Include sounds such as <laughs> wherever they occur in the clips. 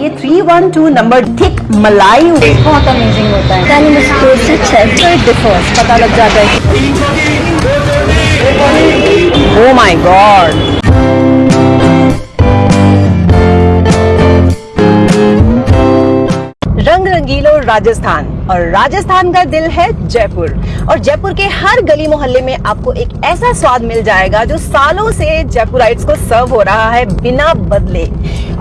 ये three one two number thick मलाई बहुत अमेजिंग होता है। पता लग जाता है ओ माई गॉड रंगीलो राजस्थान। और राजस्थान का दिल है जयपुर। और जयपुर के हर गली मोहल्ले में आपको एक ऐसा स्वाद मिल जाएगा जो सालों से जयपुराइट्स को सर्व हो रहा है बिना बदले।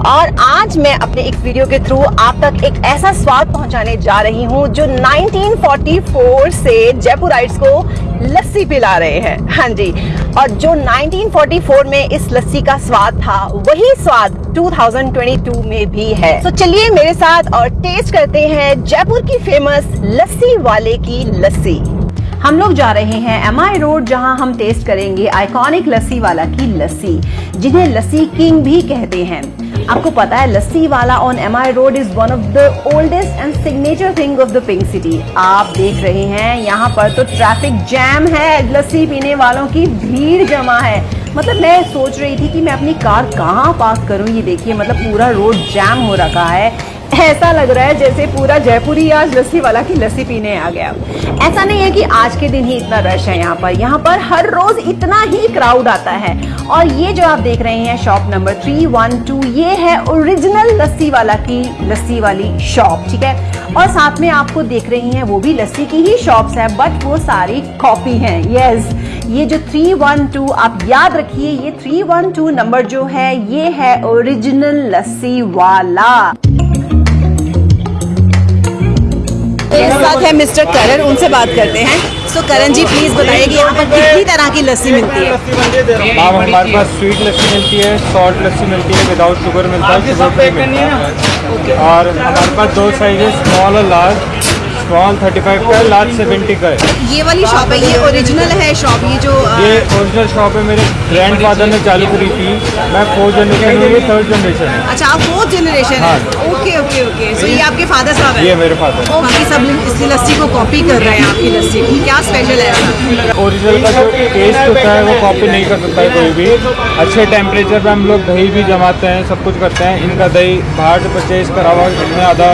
और आज मैं अपने एक वीडियो के थ्रू आप तक एक ऐसा स्वाद पहुँचाने जा रही हूँ जो 1944 से जयपुर जयपुराइट्स को लस्सी पिला रहे हैं। हाँ जी। और जो 1944 में इस लस्सी का स्वाद था, वही स्वाद 2022 में भी है। तो so चलिए मेरे साथ और टेस्ट करते हैं जयपुर की फ़ेमस लस्सी वाले की लस्सी। हम लोग जा रहे हैं एम आई रोड जहाँ हम टेस्ट करेंगे आइकॉनिक लस्सी वाला की लस्सी, जिन्हें लस्सी किंग भी कहते हैं। आपको पता है, लस्सी वाला on M I road is one of the oldest and signature thing of the pink city आप देख रहे हैं, यहाँ पर तो ट्रैफ़िक जैम है, लस्सी पीने वालों की भीड़ जमा है। मतलब मैं सोच रही थी कि मैं अपनी कार कहाँ पार्क करूँ? ये देखिए मतलब पूरा रोड जैम हो रखा है। ऐसा लग रहा है जैसे पूरा जयपुर आज लस्सी वाला की लस्सी पीने आ गया। ऐसा नहीं है कि आज के दिन ही इतना रश है यहाँ पर। यहाँ पर हर रोज इतना ही क्राउड आता है। और ये जो आप देख रहे हैं shop number three one two ये है ओरिजिनल लस्सी वाला की लस्सी वाली शॉप ठीक है? और साथ में आपको देख रही हैं वो भी लस्सी की ही शॉप्स है बट वो सारी कॉपी हैं। यस ये जो थ्री वन टू आप याद रखिए, ये थ्री वन टू नंबर जो है, ये है ओरिजिनल लस्सी वाला। साथ है मिस्टर करण उनसे बात करते हैं। सो करण जी प्लीज़ बताइए कि यहाँ पर कितनी तरह की लस्सी मिलती है? मैम हमारे पास स्वीट लस्सी मिलती है सॉल्ट लस्सी मिलती है विदाउट शुगर मिलता है मिलता है। और हमारे पास दो साइज़ है स्मॉल और लार्ज स्मॉल 35 का है लार्ज 70 का है। ये वाली शॉप है ये ओरिजिनल है शॉप ये जो अ, ये ओरिजिनल शॉप है मेरे ग्रैंड फादर ने चालू करी थी। मैं फोर्थ जनरेशन हूँ ये थर्ड जनरेशन है। अच्छा आप फोर्थ जनरेशन है? ओके ओके ओके सो ये आपके फादर साहब है? ये मेरे फादर बाकी सब इस लस्सी को कॉपी कर रहे हैं आपकी लस्सी। की क्या स्पेशल है? ओरिजिनल का जो टेस्ट होता है वो कॉपी नहीं कर सकता है कोई भी। अच्छे टेम्परेचर पे हम लोग दही भी जमाते हैं सब कुछ करते हैं। इनका दही बाहर से परचेज करा हुआ इतना ज़्यादा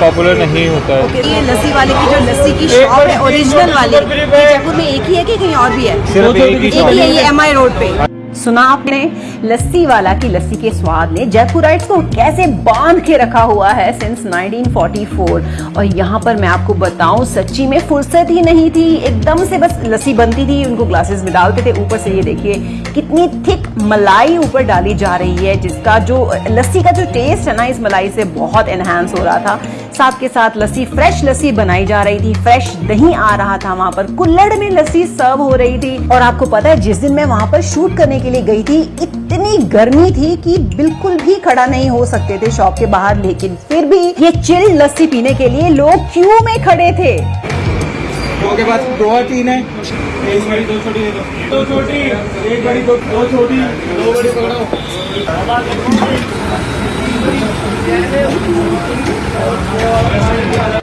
पॉपुलर नहीं होता है। ये लस्सी वाले की जो लस्सी की शॉप है ओरिजिनल वाली जयपुर में एक ही है कि कहीं और भी है? सिर्फ़ ही एक ही है ये एम आई रोड पे। सुना आपने लस्सी वाला की लस्सी के स्वाद ने जयपुराइट्स को कैसे बाँध के रखा हुआ है सिंस 1944 और यहाँ पर मैं आपको बताऊँ सच्ची में फुर्सत ही नहीं थी एकदम से बस लस्सी बनती थी उनको ग्लासेस में डालते थे। ऊपर से ये देखिए कितनी थिक मलाई ऊपर डाली जा रही है जिसका जो लस्सी का जो टेस्ट है ना इस मलाई से बहुत एनहांस हो रहा था। साथ के साथ लस्सी फ्रेश लस्सी बनाई जा रही थी। फ्रेश दही आ रहा था वहाँ पर। कुल्लड़ में लस्सी सर्व हो रही थी। और आपको पता है, जिस दिन मैं वहाँ पर शूट करने के लिए गई थी, इतनी गर्मी थी कि बिल्कुल भी खड़ा नहीं हो सकते थे शॉप के बाहर। लेकिन फिर भी ये चिल्ड लस्सी पीने के लिए लोग क्यू में खड़े थे।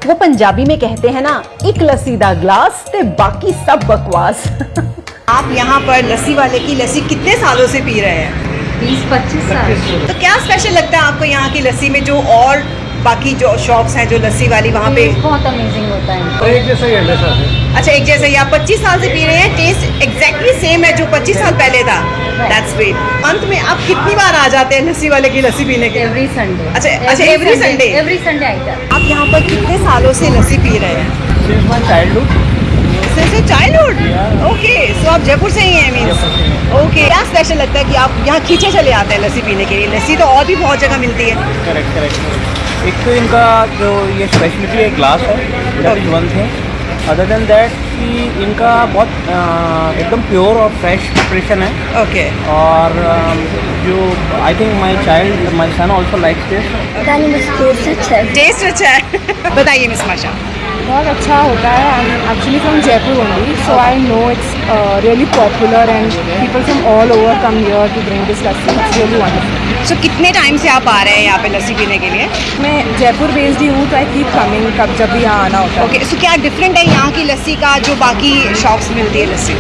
वो पंजाबी में कहते हैं ना एक लस्सी दा ग्लास ते बाकी सब बकवास. <laughs> आप यहाँ पर लस्सी वाले की लस्सी कितने सालों से पी रहे हैं? बीस पच्चीस साल। तो क्या स्पेशल लगता है आपको यहाँ की लस्सी में जो और बाकी जो शॉप्स हैं जो लस्सी वाली वहाँ पे। बहुत अमेजिंग होता है तो एक जैसा ही है अच्छा एक जैसे ही। आप 25 साल से पी रहे हैं टेस्ट एग्जैक्टली सेम है जो 25 साल पहले था। दैट्स ग्रेट अंत में आप कितनी बार आ जाते हैं लस्सी वाले की लस्सी पीने के एवरी संडे अच्छा अच्छा एवरी संडे एवरी संडे आइटा आप यहाँ पर कितने सालों से लस्सी पी रहे हैं? चाइल्डहुड चाइल्डहुड ओके सो आप जयपुर से ही हैं मीन्स ओके क्या स्पेशल लगता है कि आप यहाँ खींचे चले आते हैं लस्सी पीने के लिए? लस्सी तो और भी बहुत जगह मिलती है। करेक्ट करेक्ट एक तो इनका जो ये स्पेशलिटी है ग्लास है डबल वन थे अदर देन दैट कि इनका बहुत एकदम प्योर और फ्रेश प्रिपरेशन है। Okay okay. और जो I think my child my son also likes this taste अच्छा है। टेस्ट अच्छा है। <laughs> बताइए मिस माशा बहुत अच्छा होता है I am actually from Jaipur only so I know it's really popular and people from all over come here to drink this lassi it's really wonderful so कितने टाइम से आप आ रहे हैं यहाँ पे लस्सी पीने के लिए? मैं जयपुर बेस्ड ही हूँ तो आई कीप कमिंग कब जब भी यहाँ आना होता है। ओके सो क्या डिफरेंट है यहाँ की लस्सी का जो बाकी शॉप्स मिलती है लस्सी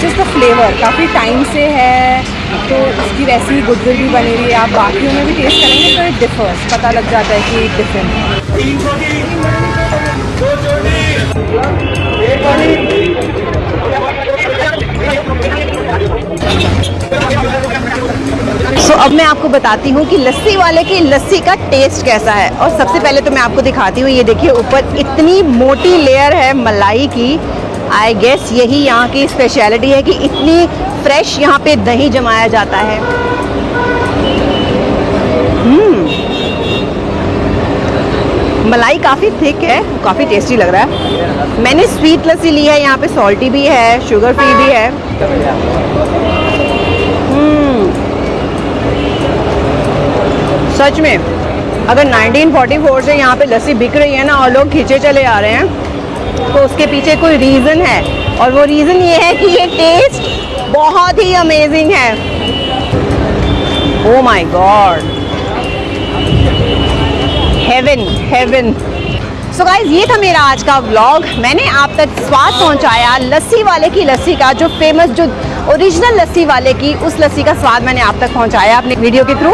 जस्ट द फ्लेवर काफ़ी टाइम से है तो उसकी वैसी ही गुडविल भी बनी हुई है। आप बाकियों में भी टेस्ट करेंगे तो इट डिफर्स पता लग जाता है कि डिफरेंट है। अब मैं आपको बताती हूँ कि लस्सी वाले की लस्सी का टेस्ट कैसा है। और सबसे पहले तो मैं आपको दिखाती हूँ, ये देखिए ऊपर इतनी मोटी लेयर है मलाई की। आई गेस यही यहाँ की स्पेशलिटी है कि इतनी फ्रेश यहाँ पे दही जमाया जाता है। मलाई काफ़ी थिक है, काफ़ी टेस्टी लग रहा है। मैंने स्वीट लस्सी ली है, यहाँ पे सॉल्टी भी है शुगर फ्री भी है। हम्म। सच में, अगर 1944 से यहाँ पे लस्सी बिक रही है ना और लोग खींचे चले आ रहे हैं तो उसके पीछे कोई रीज़न है? और वो रीज़न ये है कि ये टेस्ट बहुत ही अमेजिंग है। ओ my god heaven heaven so guys ये था मेरा आज का व्लॉग मैंने आप तक स्वाद पहुँचाया लस्सी वाले की लस्सी का, जो फ़ेमस जो ओरिजिनल लस्सी वाले की, उस लस्सी का स्वाद मैंने आप तक पहुँचाया अपने वीडियो के थ्रू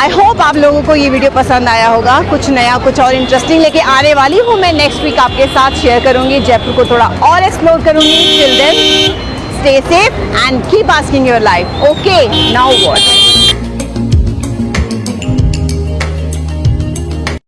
आई होप आप लोगों को ये वीडियो पसंद आया होगा. कुछ नया, कुछ और इंटरेस्टिंग लेके आने वाली हूँ मैं नेक्स्ट वीक आपके साथ शेयर करूँगी. जयपुर को थोड़ा और एक्सप्लोर करूँगी. Till then stay safe and keep asking your life okay now what